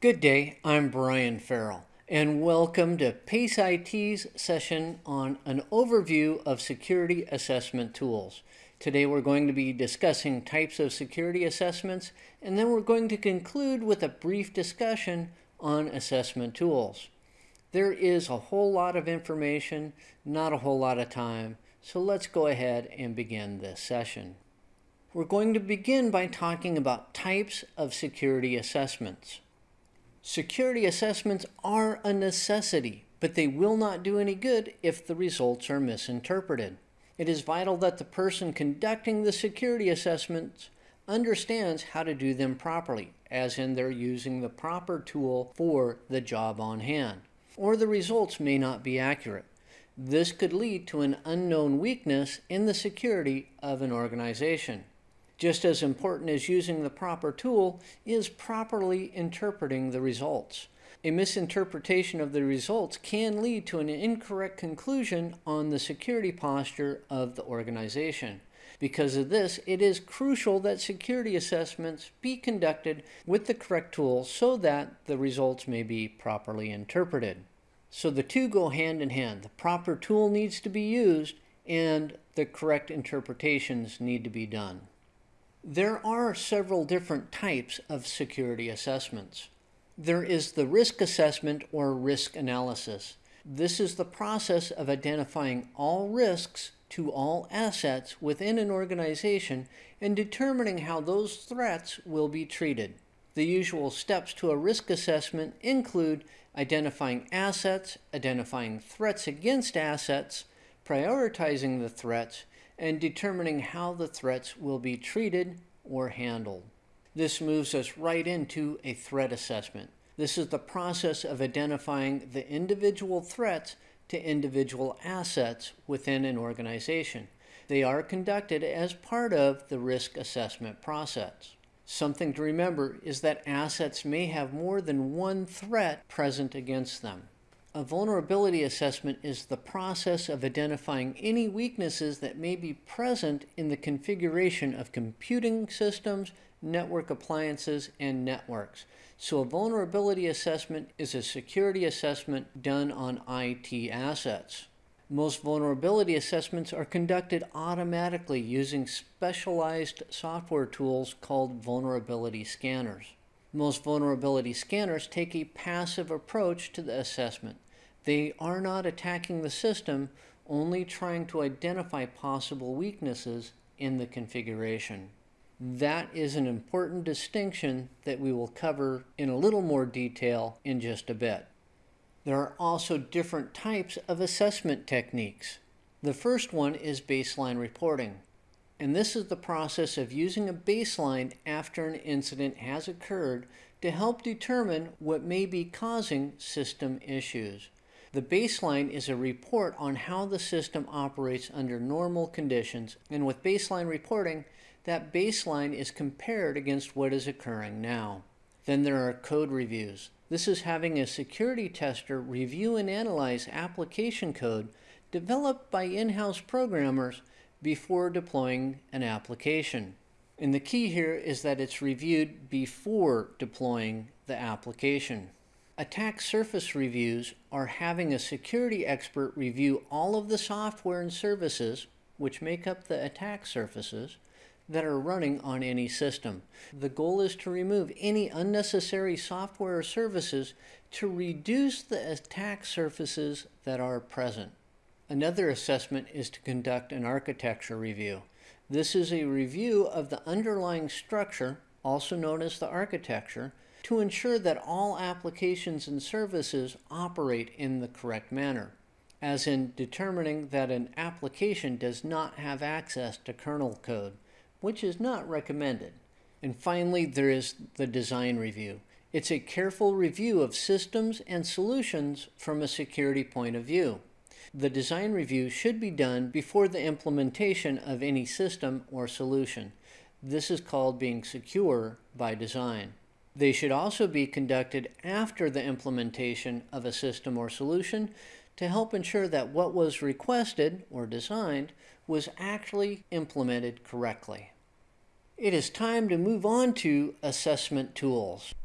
Good day, I'm Brian Farrell, and welcome to PACE IT's session on an overview of security assessment tools. Today we're going to be discussing types of security assessments, and then we're going to conclude with a brief discussion on assessment tools. There is a whole lot of information, not a whole lot of time, so let's go ahead and begin this session. We're going to begin by talking about types of security assessments. Security assessments are a necessity, but they will not do any good if the results are misinterpreted. It is vital that the person conducting the security assessments understands how to do them properly, as in they're using the proper tool for the job on hand, or the results may not be accurate. This could lead to an unknown weakness in the security of an organization. Just as important as using the proper tool is properly interpreting the results. A misinterpretation of the results can lead to an incorrect conclusion on the security posture of the organization. Because of this, it is crucial that security assessments be conducted with the correct tool so that the results may be properly interpreted. So the two go hand in hand. The proper tool needs to be used and the correct interpretations need to be done. There are several different types of security assessments. There is the risk assessment or risk analysis. This is the process of identifying all risks to all assets within an organization and determining how those threats will be treated. The usual steps to a risk assessment include identifying assets, identifying threats against assets, prioritizing the threats, and determining how the threats will be treated or handled. This moves us right into a threat assessment. This is the process of identifying the individual threats to individual assets within an organization. They are conducted as part of the risk assessment process. Something to remember is that assets may have more than one threat present against them. A vulnerability assessment is the process of identifying any weaknesses that may be present in the configuration of computing systems, network appliances, and networks. So a vulnerability assessment is a security assessment done on IT assets. Most vulnerability assessments are conducted automatically using specialized software tools called vulnerability scanners. Most vulnerability scanners take a passive approach to the assessment. They are not attacking the system, only trying to identify possible weaknesses in the configuration. That is an important distinction that we will cover in a little more detail in just a bit. There are also different types of assessment techniques. The first one is baseline reporting. And this is the process of using a baseline after an incident has occurred to help determine what may be causing system issues. The baseline is a report on how the system operates under normal conditions, and with baseline reporting, that baseline is compared against what is occurring now. Then there are code reviews. This is having a security tester review and analyze application code developed by in-house programmers before deploying an application. And the key here is that it's reviewed before deploying the application. Attack surface reviews are having a security expert review all of the software and services, which make up the attack surfaces, that are running on any system. The goal is to remove any unnecessary software or services to reduce the attack surfaces that are present. Another assessment is to conduct an architecture review. This is a review of the underlying structure, also known as the architecture, to ensure that all applications and services operate in the correct manner, as in determining that an application does not have access to kernel code, which is not recommended. And finally, there is the design review. It's a careful review of systems and solutions from a security point of view. The design review should be done before the implementation of any system or solution. This is called being secure by design. They should also be conducted after the implementation of a system or solution to help ensure that what was requested or designed was actually implemented correctly. It is time to move on to assessment tools.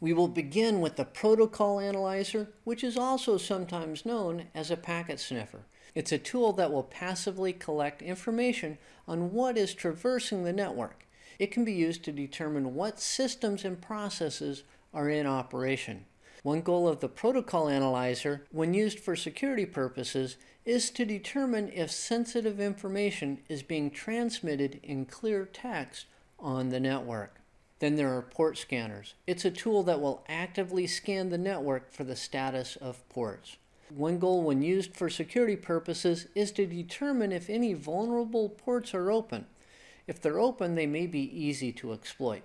We will begin with the protocol analyzer, which is also sometimes known as a packet sniffer. It's a tool that will passively collect information on what is traversing the network. It can be used to determine what systems and processes are in operation. One goal of the protocol analyzer, when used for security purposes, is to determine if sensitive information is being transmitted in clear text on the network. Then there are port scanners. It's a tool that will actively scan the network for the status of ports. One goal when used for security purposes is to determine if any vulnerable ports are open. If they're open, they may be easy to exploit.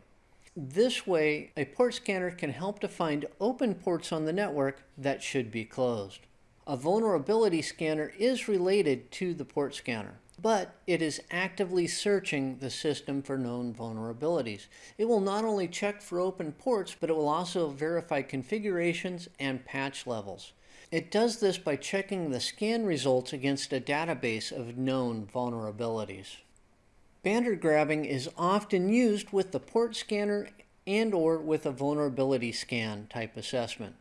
This way, a port scanner can help to find open ports on the network that should be closed. A vulnerability scanner is related to the port scanner, but it is actively searching the system for known vulnerabilities. It will not only check for open ports, but it will also verify configurations and patch levels. It does this by checking the scan results against a database of known vulnerabilities. Banner grabbing is often used with the port scanner and or with a vulnerability scan type assessment.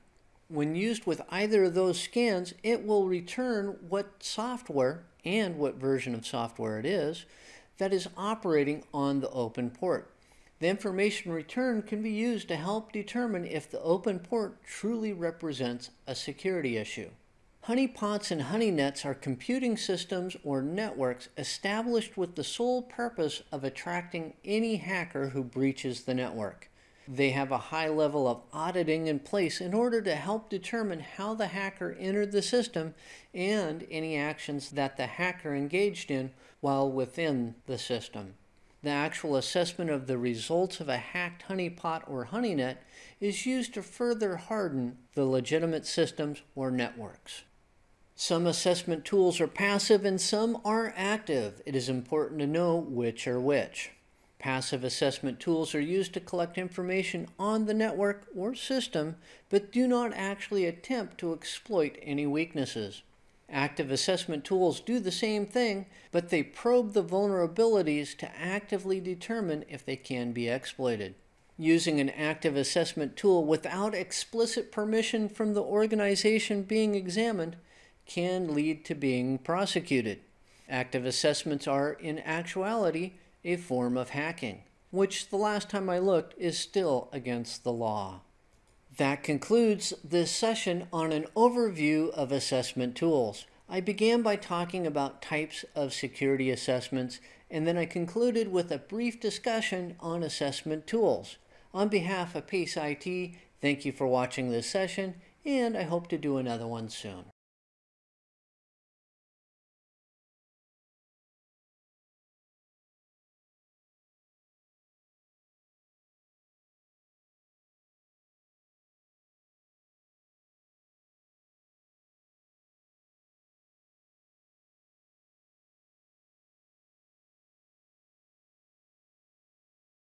When used with either of those scans, it will return what software and what version of software it is that is operating on the open port. The information returned can be used to help determine if the open port truly represents a security issue. Honeypots and honey-nets are computing systems or networks established with the sole purpose of attracting any hacker who breaches the network. They have a high level of auditing in place in order to help determine how the hacker entered the system and any actions that the hacker engaged in while within the system. The actual assessment of the results of a hacked honeypot or honeynet is used to further harden the legitimate systems or networks. Some assessment tools are passive and some are active. It is important to know which are which. Passive assessment tools are used to collect information on the network or system, but do not actually attempt to exploit any weaknesses. Active assessment tools do the same thing, but they probe the vulnerabilities to actively determine if they can be exploited. Using an active assessment tool without explicit permission from the organization being examined can lead to being prosecuted. Active assessments are, in actuality, a form of hacking, which the last time I looked is still against the law. That concludes this session on an overview of assessment tools. I began by talking about types of security assessments, and then I concluded with a brief discussion on assessment tools. On behalf of PACE IT, thank you for watching this session, and I hope to do another one soon.